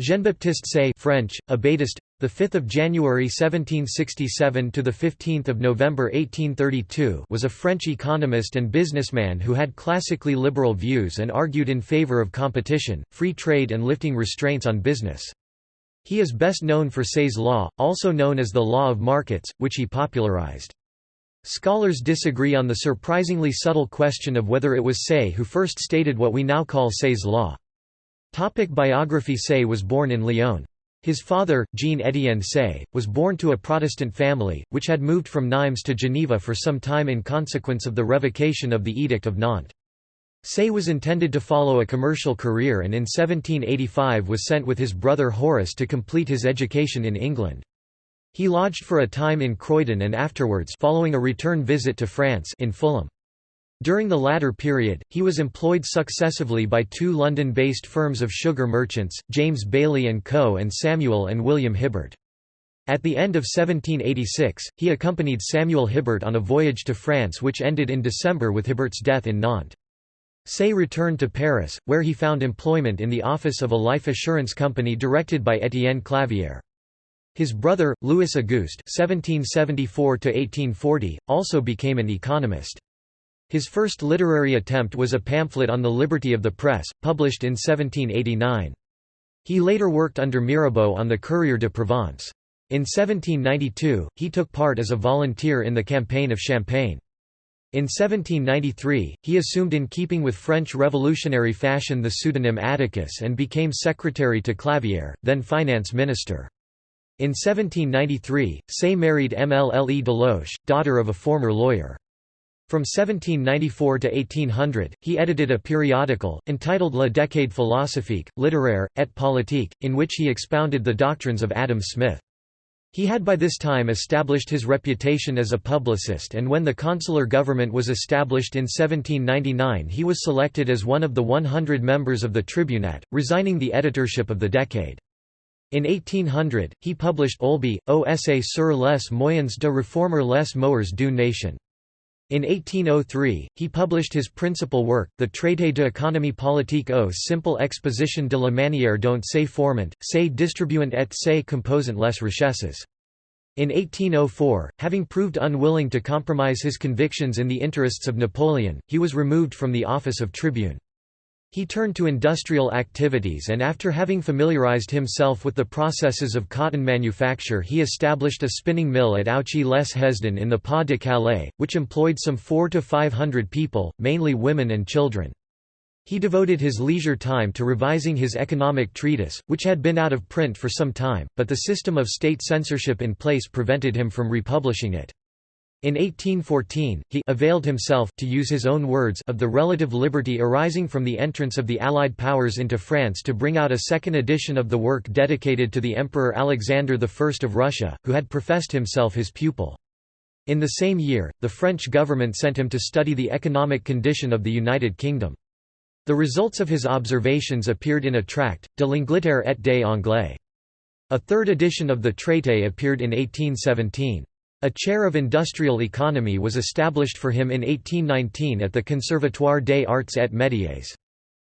Jean-Baptiste Say French, Abatist, the 5th of January 1767 to the 15th of November 1832 was a French economist and businessman who had classically liberal views and argued in favor of competition, free trade and lifting restraints on business. He is best known for Say's law, also known as the law of markets, which he popularized. Scholars disagree on the surprisingly subtle question of whether it was Say who first stated what we now call Say's law. Topic biography Say was born in Lyon. His father, Jean-Étienne Say, was born to a Protestant family, which had moved from Nimes to Geneva for some time in consequence of the revocation of the Edict of Nantes. Say was intended to follow a commercial career and in 1785 was sent with his brother Horace to complete his education in England. He lodged for a time in Croydon and afterwards following a return visit to France in Fulham. During the latter period, he was employed successively by two London-based firms of sugar merchants, James Bailey & Co. and Samuel and William Hibbert. At the end of 1786, he accompanied Samuel Hibbert on a voyage to France which ended in December with Hibbert's death in Nantes. Say returned to Paris, where he found employment in the office of a life assurance company directed by Étienne Clavière. His brother, Louis Auguste (1774–1840), also became an economist. His first literary attempt was a pamphlet on the liberty of the press, published in 1789. He later worked under Mirabeau on the Courrier de Provence. In 1792, he took part as a volunteer in the campaign of Champagne. In 1793, he assumed in keeping with French revolutionary fashion the pseudonym Atticus and became secretary to Clavière, then finance minister. In 1793, Say married Mlle Deloche, daughter of a former lawyer. From 1794 to 1800, he edited a periodical, entitled La Décade philosophique, littéraire, et politique, in which he expounded the doctrines of Adam Smith. He had by this time established his reputation as a publicist and when the consular government was established in 1799 he was selected as one of the 100 members of the Tribunat, resigning the editorship of the Décade. In 1800, he published Olbie, au essai sur les moyens de réformer les mœurs d'une nation. In 1803, he published his principal work, the Traité de économie politique au simple exposition de la manière dont se forment, se distribuent et se composent les richesses. In 1804, having proved unwilling to compromise his convictions in the interests of Napoleon, he was removed from the office of tribune. He turned to industrial activities and after having familiarized himself with the processes of cotton manufacture he established a spinning mill at Ouchy-les-Hesdin in the Pas de Calais, which employed some four to five hundred people, mainly women and children. He devoted his leisure time to revising his economic treatise, which had been out of print for some time, but the system of state censorship in place prevented him from republishing it. In 1814, he availed himself to use his own words of the relative liberty arising from the entrance of the Allied powers into France to bring out a second edition of the work dedicated to the Emperor Alexander I of Russia, who had professed himself his pupil. In the same year, the French government sent him to study the economic condition of the United Kingdom. The results of his observations appeared in a tract, De l'Angleterre et des Anglais. A third edition of the Traité appeared in 1817. A chair of industrial economy was established for him in 1819 at the Conservatoire des Arts et Métiers.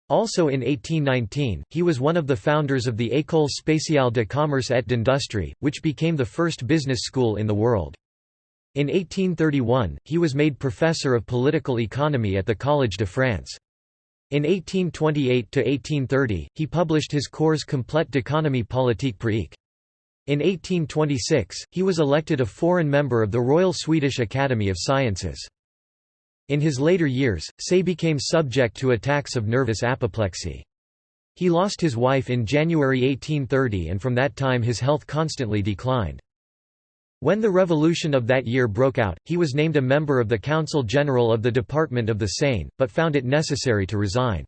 Also in 1819, he was one of the founders of the École spéciale de commerce et d'industrie, which became the first business school in the world. In 1831, he was made professor of political economy at the Collège de France. In 1828–1830, he published his Cours complète d'économie politique pratique. In 1826, he was elected a foreign member of the Royal Swedish Academy of Sciences. In his later years, Say became subject to attacks of nervous apoplexy. He lost his wife in January 1830 and from that time his health constantly declined. When the revolution of that year broke out, he was named a member of the Council General of the Department of the Seine, but found it necessary to resign.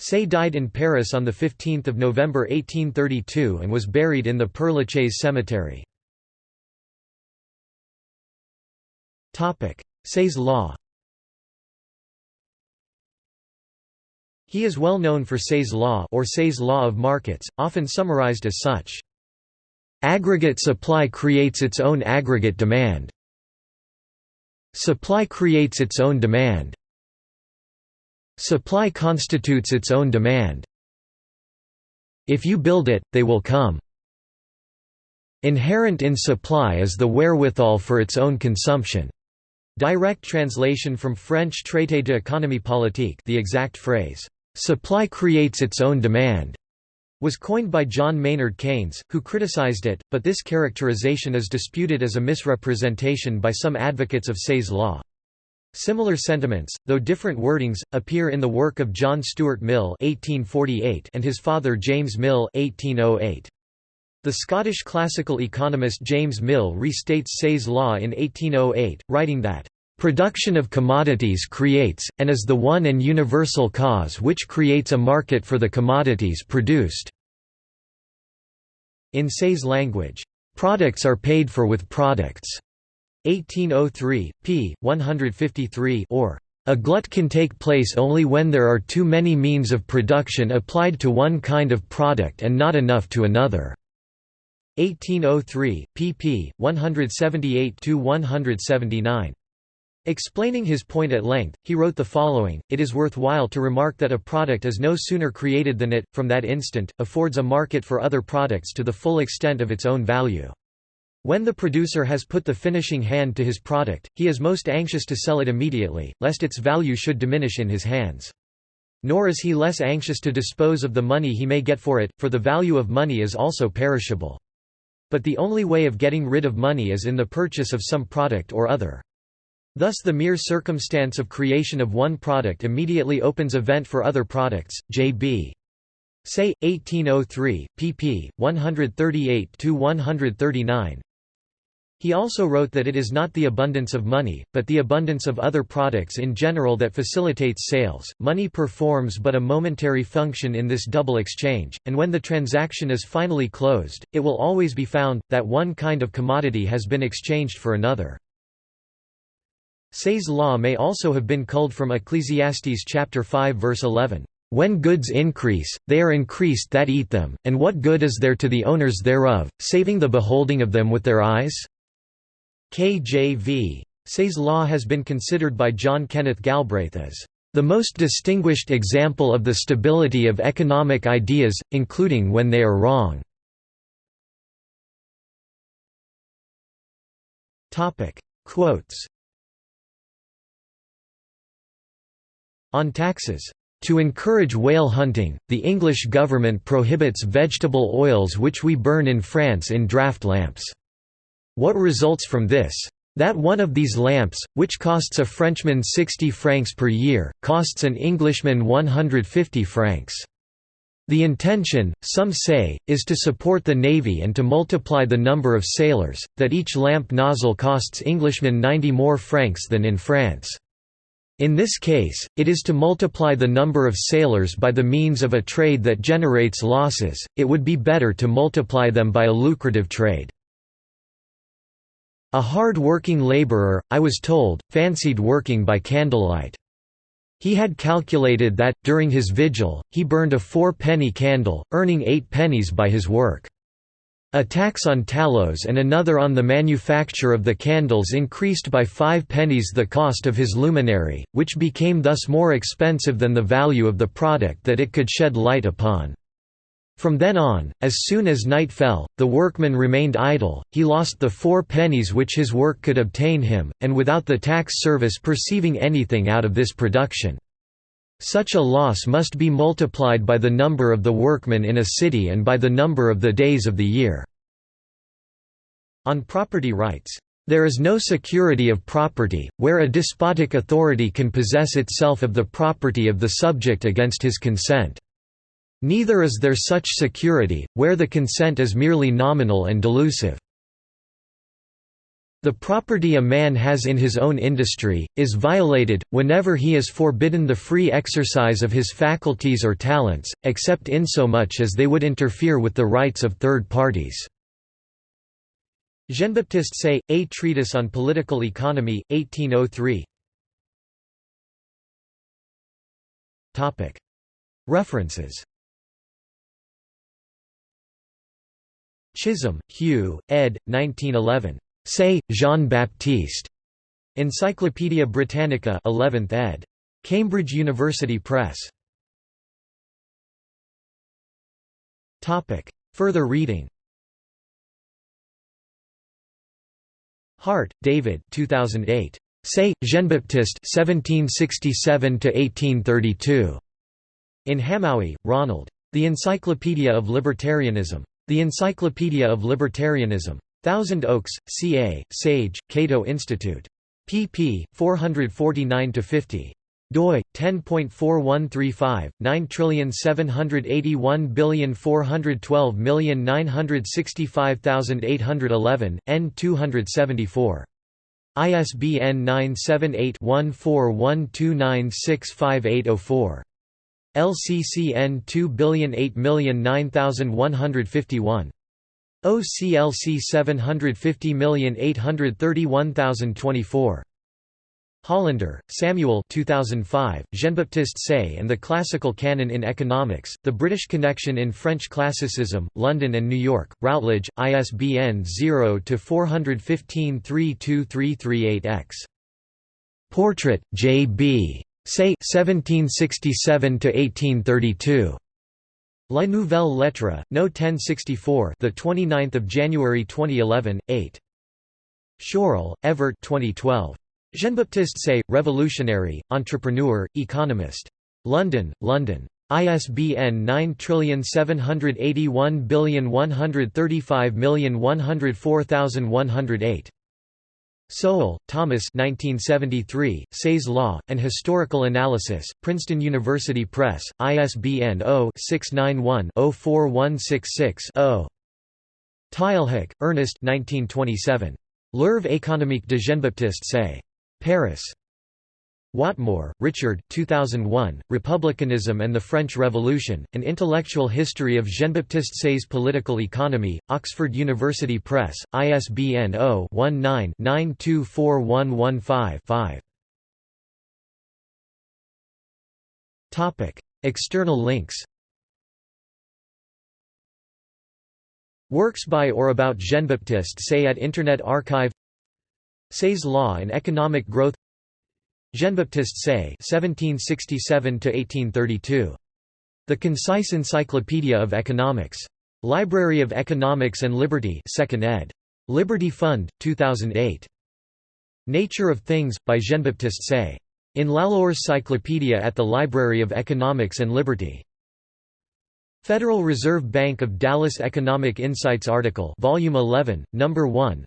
Say died in Paris on 15 November 1832 and was buried in the Père Lachaise cemetery. Say's law He is well known for Say's law or Say's law of markets, often summarized as such. Aggregate supply creates its own aggregate demand. Supply creates its own demand. Supply constitutes its own demand. If you build it, they will come. Inherent in supply is the wherewithal for its own consumption. Direct translation from French Traité d'économie politique the exact phrase, "'supply creates its own demand' was coined by John Maynard Keynes, who criticized it, but this characterization is disputed as a misrepresentation by some advocates of Say's law. Similar sentiments, though different wordings, appear in the work of John Stuart Mill (1848) and his father James Mill (1808). The Scottish classical economist James Mill restates Say's law in 1808, writing that, "...production of commodities creates, and is the one and universal cause which creates a market for the commodities produced." In Say's language, "...products are paid for with products." 1803, p. 153 or a glut can take place only when there are too many means of production applied to one kind of product and not enough to another. 1803, pp. 178–179. Explaining his point at length, he wrote the following, It is worthwhile to remark that a product is no sooner created than it, from that instant, affords a market for other products to the full extent of its own value. When the producer has put the finishing hand to his product, he is most anxious to sell it immediately, lest its value should diminish in his hands. Nor is he less anxious to dispose of the money he may get for it, for the value of money is also perishable. But the only way of getting rid of money is in the purchase of some product or other. Thus the mere circumstance of creation of one product immediately opens a vent for other products. J.B. Say, 1803, pp. 138–139 He also wrote that it is not the abundance of money, but the abundance of other products in general that facilitates sales. Money performs but a momentary function in this double exchange, and when the transaction is finally closed, it will always be found, that one kind of commodity has been exchanged for another. Say's law may also have been culled from Ecclesiastes chapter 5 verse 11. When goods increase, they are increased that eat them, and what good is there to the owners thereof, saving the beholding of them with their eyes? KJV. Say's law has been considered by John Kenneth Galbraith as the most distinguished example of the stability of economic ideas, including when they are wrong. Quotes On taxes to encourage whale hunting, the English government prohibits vegetable oils which we burn in France in draft lamps. What results from this? That one of these lamps, which costs a Frenchman 60 francs per year, costs an Englishman 150 francs. The intention, some say, is to support the navy and to multiply the number of sailors, that each lamp nozzle costs Englishmen 90 more francs than in France. In this case, it is to multiply the number of sailors by the means of a trade that generates losses, it would be better to multiply them by a lucrative trade. A hard-working laborer, I was told, fancied working by candlelight. He had calculated that, during his vigil, he burned a four-penny candle, earning eight pennies by his work. A tax on tallows and another on the manufacture of the candles increased by five pennies the cost of his luminary, which became thus more expensive than the value of the product that it could shed light upon. From then on, as soon as night fell, the workman remained idle, he lost the four pennies which his work could obtain him, and without the tax service perceiving anything out of this production. Such a loss must be multiplied by the number of the workmen in a city and by the number of the days of the year. On property rights, there is no security of property, where a despotic authority can possess itself of the property of the subject against his consent. Neither is there such security, where the consent is merely nominal and delusive. The property a man has in his own industry, is violated, whenever he is forbidden the free exercise of his faculties or talents, except insomuch as they would interfere with the rights of third parties. Jean-Baptiste Say, A Treatise on Political Economy, 1803 References Chisholm, Hugh, ed. 1911. Say, Jean-Baptiste. Encyclopædia Britannica 11th ed. Cambridge University Press. Topic. Further reading Hart, David 2008. Say, Jean-Baptiste 1767–1832. In Hamowy, Ronald. The Encyclopedia of Libertarianism. The Encyclopedia of Libertarianism. Thousand Oaks, CA, Sage, Cato Institute. pp. 449–50 doi 10.4135 9781412965811 n 274 ISBN 978-1412965804. LCCN 2008909151. OCLC 750831024. Hollander, Samuel 2005, Jean-Baptiste Say and the Classical Canon in Economics, The British Connection in French Classicism, London and New York, Routledge, ISBN 0-415-32338-X. Portrait, J. B. Say 1767 to 1832. La Nouvelle Lettre, No 1064 the 29th of January 2011, 8. Schoorl, Evert 2012. Jean-Baptiste Say, revolutionary, entrepreneur, economist. London, London. ISBN 9781135104108. Sowell, Thomas 1973, Say's Law, and Historical Analysis, Princeton University Press, ISBN 0-691-04166-0. Teilhac, Ernest 1927. L'œuvre économique de Jean-Baptiste Say. Paris. Whatmore, Richard 2001, Republicanism and the French Revolution, An Intellectual History of Jean-Baptiste Say's Political Economy, Oxford University Press, ISBN 0-19-924115-5 External links. Works by or about Jean-Baptiste Say at Internet Archive. Say's Law and Economic Growth Jean-Baptiste Say (1767–1832), The Concise Encyclopedia of Economics, Library of Economics and Liberty, 2nd ed. Liberty Fund, 2008. Nature of Things by Jean-Baptiste Say. In Lalor's Cyclopedia at the Library of Economics and Liberty. Federal Reserve Bank of Dallas Economic Insights article, Volume 11, Number 1.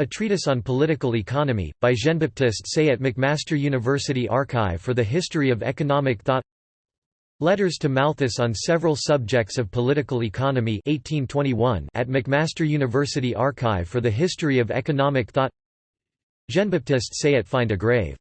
A Treatise on Political Economy, by Jean-Baptiste Say at McMaster University Archive for the History of Economic Thought. Letters to Malthus on several subjects of political economy 1821 at McMaster University Archive for the History of Economic Thought. Jean-Baptiste Say at Find a Grave